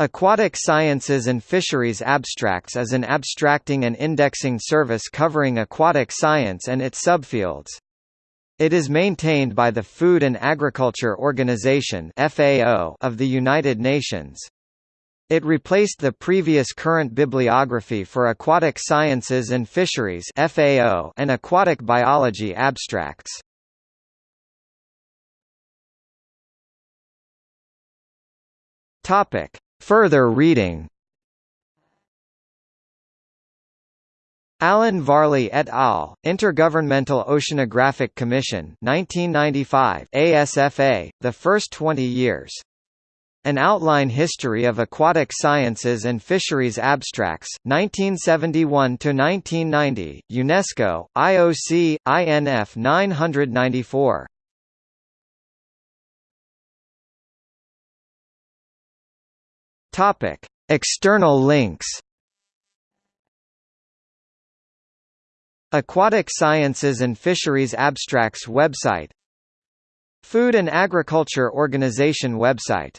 Aquatic Sciences and Fisheries Abstracts is an abstracting and indexing service covering aquatic science and its subfields. It is maintained by the Food and Agriculture Organization (FAO) of the United Nations. It replaced the previous current bibliography for aquatic sciences and fisheries (FAO) and aquatic biology abstracts. Topic: Further reading Alan Varley et al., Intergovernmental Oceanographic Commission 1995 ASFA, the first 20 years. An Outline History of Aquatic Sciences and Fisheries Abstracts, 1971–1990, UNESCO, IOC, INF 994. Topic: External links. Aquatic Sciences and Fisheries Abstracts website Food and Agriculture Organization website